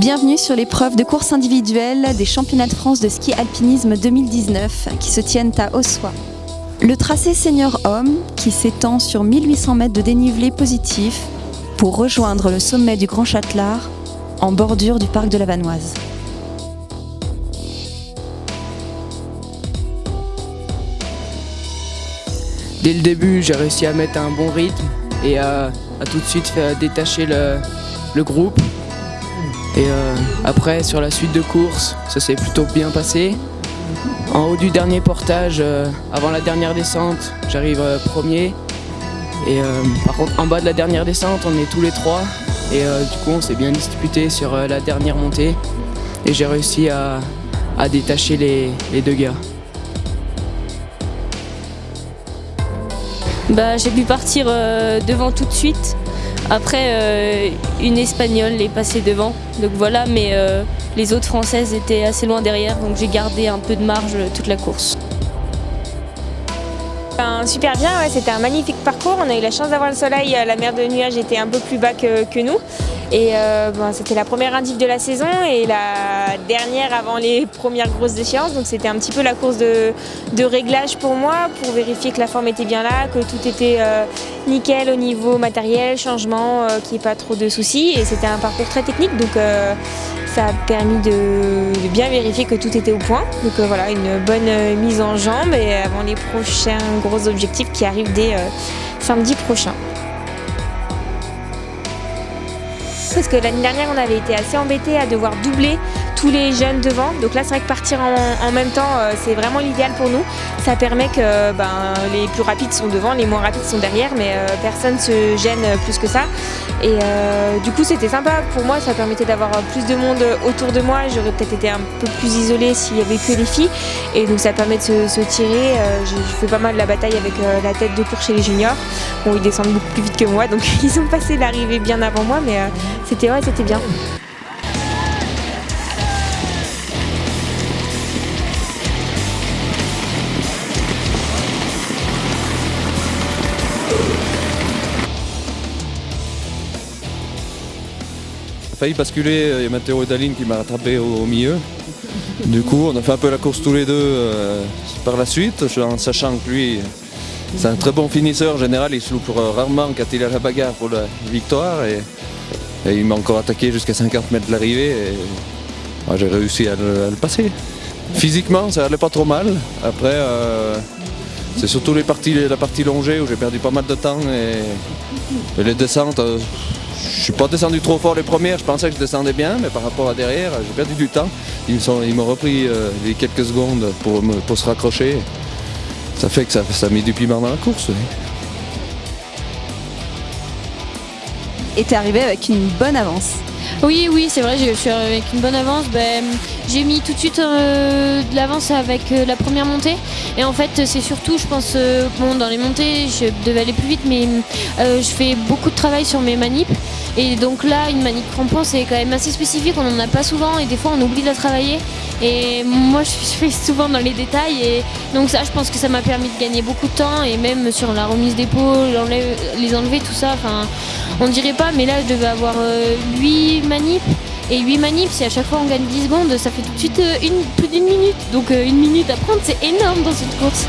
Bienvenue sur l'épreuve de course individuelle des championnats de France de ski alpinisme 2019 qui se tiennent à Ossois. Le tracé senior homme qui s'étend sur 1800 mètres de dénivelé positif pour rejoindre le sommet du Grand Châtelard en bordure du parc de la Vanoise. Dès le début, j'ai réussi à mettre un bon rythme et à, tout de suite détacher le, groupe. Et euh, après, sur la suite de course, ça s'est plutôt bien passé. En haut du dernier portage, euh, avant la dernière descente, j'arrive euh, premier. Et par contre, en bas de la dernière descente, on est tous les trois. Et du coup, on s'est bien disputé sur la dernière montée. Et j'ai réussi à, détacher les deux gars. Bah, j'ai pu partir euh, devant tout de suite. Après, euh, une espagnole est passée devant. Donc voilà, mais euh, les autres françaises étaient assez loin derrière. Donc j'ai gardé un peu de marge toute la course. Ben, super bien, c'était un magnifique parcours. On a eu la chance d'avoir le soleil. La mer de nuages était un peu plus bas que nous. Et euh, c'était la première indiv de la saison et la dernière avant les premières grosses échéances. Donc c'était un petit peu la course de, réglage pour moi, pour vérifier que la forme était bien là, que tout était euh, nickel au niveau matériel, changement, euh, qu'il n'y ait pas trop de soucis. Et c'était un parcours très technique, donc ça a permis de, bien vérifier que tout était au point. Donc voilà, une bonne mise en jambe et avant les prochains gros objectifs qui arrivent dès samedi prochain. parce que l'année dernière on avait été assez embêtés à devoir doubler tous les jeunes devant. Donc là c'est vrai que partir en, même temps euh, c'est vraiment l'idéal pour nous. Ça permet que ben, les plus rapides sont devant, les moins rapides sont derrière mais euh, personne se gêne plus que ça. Et euh, du coup c'était sympa pour moi, ça permettait d'avoir plus de monde autour de moi. J'aurais peut-être été un peu plus isolée s'il n'y avait que les filles. Et donc ça permet de se, tirer. je, fais pas mal la bataille avec la tête de cours chez les juniors. Bon ils descendent beaucoup plus vite que moi donc ils ont passé l'arrivée bien avant moi mais c'était ouais, c'était bien. Failli basculer, il y a Matteo et Daline qui m'a rattrapé au, milieu. Du coup, on a fait un peu la course tous les deux euh, par la suite, en sachant que lui, c'est un très bon finisseur. En général, il se loupe rarement quand il a la bagarre pour la victoire. Et il m'a encore attaqué jusqu'à 50 mètres de l'arrivée et j'ai réussi à le, passer. Physiquement, ça allait pas trop mal. Après, euh, c'est surtout les parties, la partie longée où j'ai perdu pas mal de temps et, les descentes. Euh, je suis pas descendu trop fort les premières, je pensais que je descendais bien, mais par rapport à derrière, j'ai perdu du temps. Ils m'ont repris euh, les quelques secondes pour, se raccrocher. Ça fait que ça, ça mis du piment dans la course et arrivé avec une bonne avance. Oui, oui, c'est vrai, je suis avec une bonne avance. Ben, j'ai mis tout de suite euh, de l'avance avec euh, la première montée. Et en fait, c'est surtout, je pense, euh, bon, dans les montées, je devais aller plus vite, mais je fais beaucoup de travail sur mes manips. Et donc là, une manip crampon, c'est quand même assez spécifique, on n'en a pas souvent et des fois on oublie de la travailler. Et moi, je fais souvent dans les détails. Et donc ça, je pense que ça m'a permis de gagner beaucoup de temps. Et même sur la remise d'épaule, les enlever, tout ça, enfin, on dirait pas, mais là, je devais avoir 8 manips. Et 8 manips, si à chaque fois on gagne 10 secondes, ça fait tout de suite euh, plus d'une minute. Donc euh, une minute à prendre, c'est énorme dans cette course.